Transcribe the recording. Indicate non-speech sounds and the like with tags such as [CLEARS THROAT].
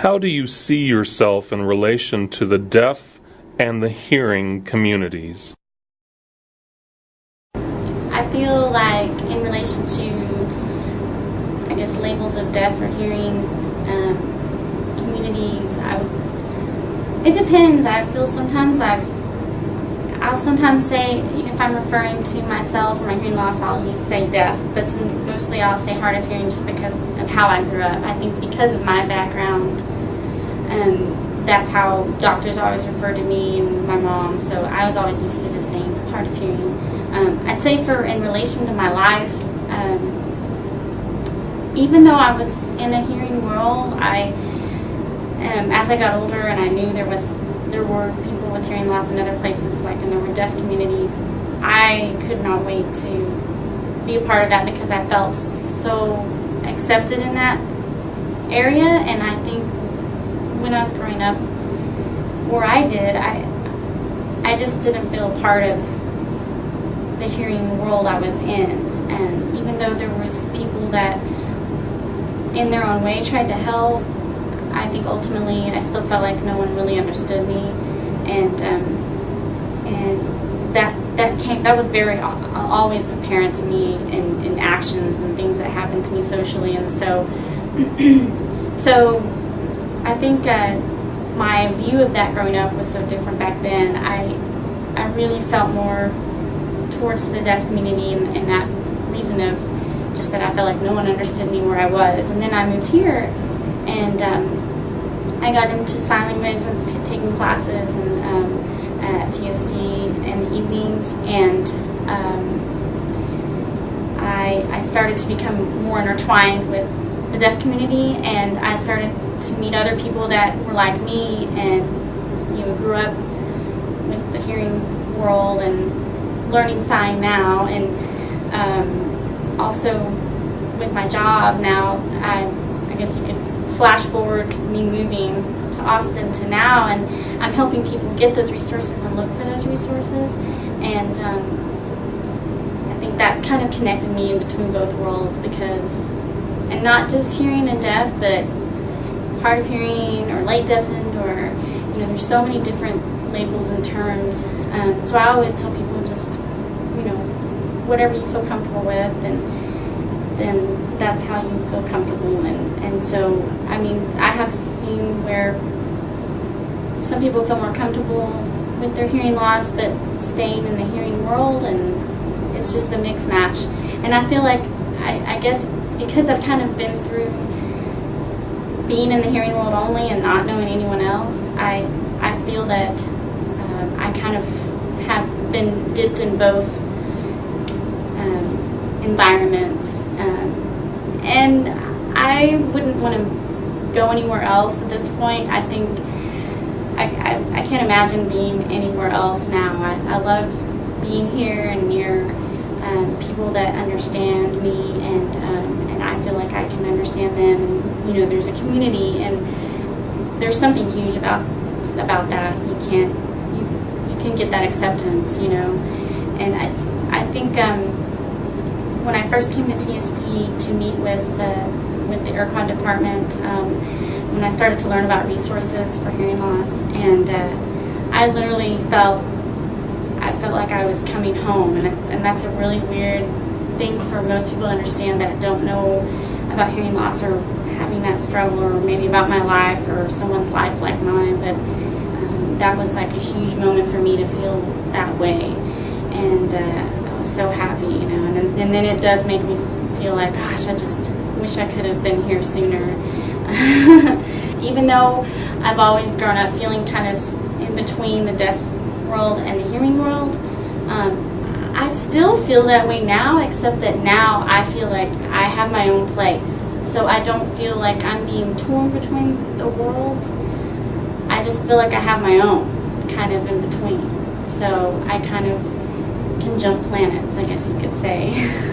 How do you see yourself in relation to the deaf and the hearing communities? I feel like in relation to, I guess, labels of deaf or hearing um, communities, I, it depends. I feel sometimes I've, I'll sometimes say, if I'm referring to myself or my hearing loss, I'll use say deaf, but some, mostly I'll say hard of hearing just because of how I grew up. I think because of my background, um, that's how doctors always refer to me and my mom, so I was always used to just saying hard of hearing. Um, I'd say for in relation to my life, um, even though I was in a hearing world, I, um, as I got older and I knew there was there were people with hearing loss in other places, like and there were deaf communities, I could not wait to be a part of that because I felt so accepted in that area, and I think when I was growing up, where I did, I I just didn't feel part of the hearing world I was in. And even though there was people that in their own way tried to help, I think ultimately I still felt like no one really understood me. And um, and that that came that was very always apparent to me in, in actions and things that happened to me socially. And so [CLEARS THROAT] so I think uh, my view of that growing up was so different back then. I I really felt more towards the deaf community and, and that reason of just that I felt like no one understood me where I was. And then I moved here and um, I got into sign language and taking classes and um, at TSD in the evenings and um, I, I started to become more intertwined with the deaf community and I started to meet other people that were like me and you know grew up with the hearing world and learning sign now, and um, also with my job now, I, I guess you could flash forward me moving to Austin to now, and I'm helping people get those resources and look for those resources, and um, I think that's kind of connected me in between both worlds because, and not just hearing and deaf, but hard of hearing or late deafened or you know, there's so many different labels and terms. Um, so I always tell people just, you know, whatever you feel comfortable with, and then that's how you feel comfortable. And, and so, I mean, I have seen where some people feel more comfortable with their hearing loss, but staying in the hearing world, and it's just a mixed match. And I feel like, I, I guess, because I've kind of been through being in the hearing world only and not knowing anyone else, I I feel that I kind of have been dipped in both um, environments. Um, and I wouldn't want to go anywhere else at this point. I think I, I, I can't imagine being anywhere else now. I, I love being here and near um, people that understand me and um, and I feel like I can understand them. You know, there's a community and there's something huge about about that. You can't you, you can get that acceptance, you know. And I, I think um, when I first came to TSD to meet with the with the ERCOD department, um, when I started to learn about resources for hearing loss, and uh, I literally felt I felt like I was coming home, and and that's a really weird thing for most people to understand that don't know about hearing loss or having that struggle, or maybe about my life or someone's life like mine, but that was like a huge moment for me to feel that way. And uh, I was so happy, you know. And then, and then it does make me feel like, gosh, I just wish I could have been here sooner. [LAUGHS] Even though I've always grown up feeling kind of in between the deaf world and the hearing world, um, I still feel that way now, except that now I feel like I have my own place. So I don't feel like I'm being torn between the worlds. I just feel like I have my own kind of in between. So I kind of can jump planets, I guess you could say. [LAUGHS]